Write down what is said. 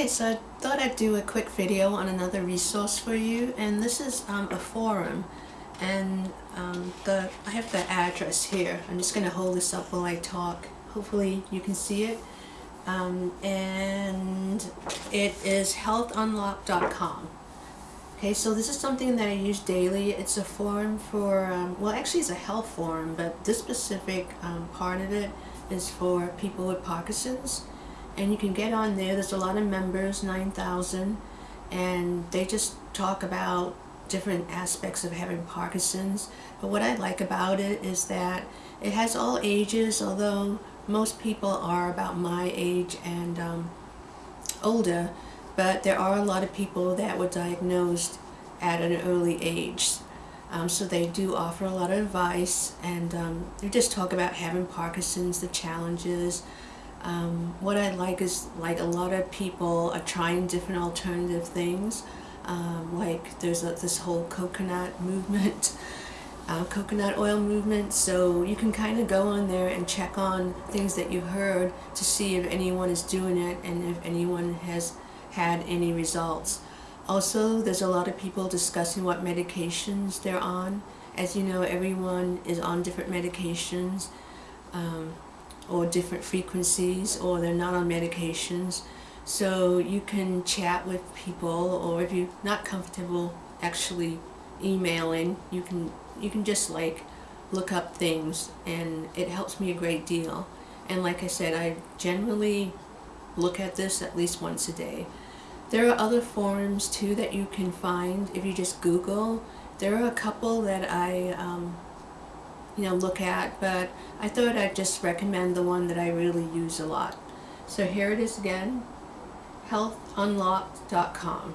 Okay, so I thought I'd do a quick video on another resource for you, and this is um, a forum, and um, the I have the address here. I'm just going to hold this up while I talk. Hopefully you can see it. Um, and it is healthunlocked.com. Okay, so this is something that I use daily. It's a forum for, um, well actually it's a health forum, but this specific um, part of it is for people with Parkinson's and you can get on there. There's a lot of members, 9,000, and they just talk about different aspects of having Parkinson's. But what I like about it is that it has all ages, although most people are about my age and um, older, but there are a lot of people that were diagnosed at an early age. Um, so they do offer a lot of advice and um, they just talk about having Parkinson's, the challenges, um, what I like is like a lot of people are trying different alternative things. Um, like there's a, this whole coconut movement, uh, coconut oil movement. So you can kind of go on there and check on things that you've heard to see if anyone is doing it and if anyone has had any results. Also, there's a lot of people discussing what medications they're on. As you know, everyone is on different medications. Um, or different frequencies or they're not on medications. So you can chat with people or if you're not comfortable actually emailing you can you can just like look up things and it helps me a great deal. And like I said I generally look at this at least once a day. There are other forums too that you can find. If you just google there are a couple that I um, you know, look at, but I thought I'd just recommend the one that I really use a lot. So here it is again, healthunlocked.com.